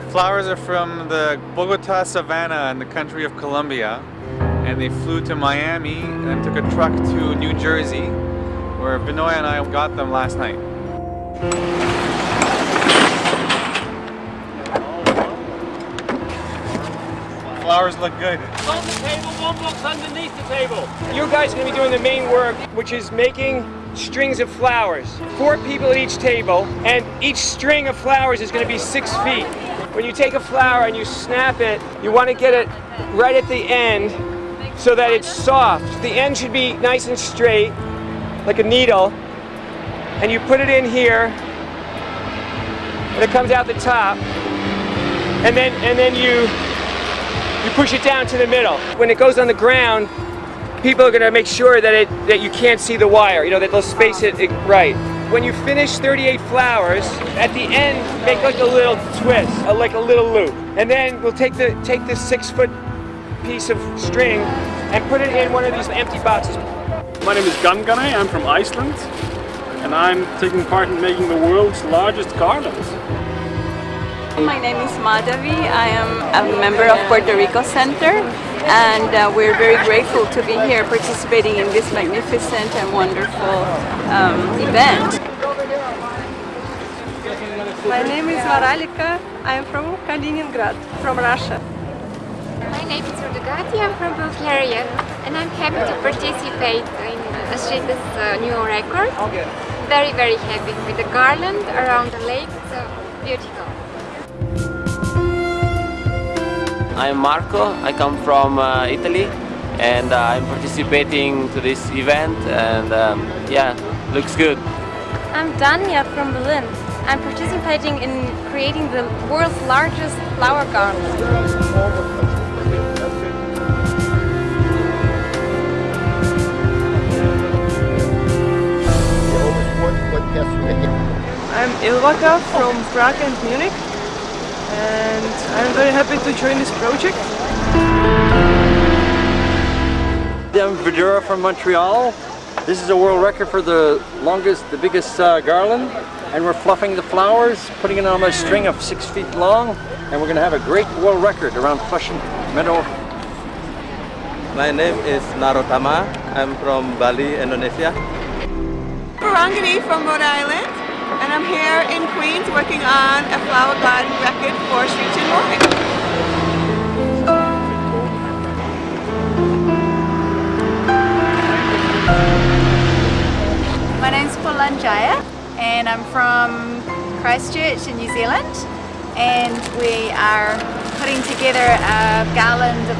flowers are from the Bogota Savannah in the country of Colombia. And they flew to Miami and took a truck to New Jersey where Benoy and I got them last night. Flowers look good. On the table, one box underneath the table. You guys are going to be doing the main work, which is making strings of flowers. Four people at each table, and each string of flowers is going to be six feet. When you take a flower and you snap it, you want to get it right at the end so that it's soft. The end should be nice and straight, like a needle, and you put it in here, and it comes out the top, and then and then you you push it down to the middle. When it goes on the ground, people are gonna make sure that it that you can't see the wire, you know, that they'll space it, it right. When you finish 38 flowers, at the end, make like a little twist, a, like a little loop. And then we'll take the take this six foot piece of string and put it in one of these empty boxes. My name is Gangane, I'm from Iceland and I'm taking part in making the world's largest garlands. My name is Madhavi. I am a member of Puerto Rico Center and uh, we're very grateful to be here participating in this magnificent and wonderful um, event. My name is Varalika. I am from Kaliningrad, from Russia. My name is Rudagati, I'm from Bulgaria and I'm happy to participate in Ashrita's uh, new record. Very, very happy with the garland around the lake, so beautiful. I'm Marco, I come from uh, Italy and uh, I'm participating to this event and um, yeah, looks good. I'm Dania from Berlin. I'm participating in creating the world's largest flower garden. I'm Ilvaka from Prague and Munich and I'm very happy to join this project. I'm Vidura from Montreal. This is a world record for the longest, the biggest uh, garland and we're fluffing the flowers, putting it on a string of six feet long and we're going to have a great world record around Flushing Meadow. My name is Narotama. I'm from Bali, Indonesia. Parangani from Rhode Island and I'm here in Queens working on a flower garden record for Sri Chinmoy. My name's Paulanjaya and I'm from Christchurch in New Zealand and we are putting together a garland of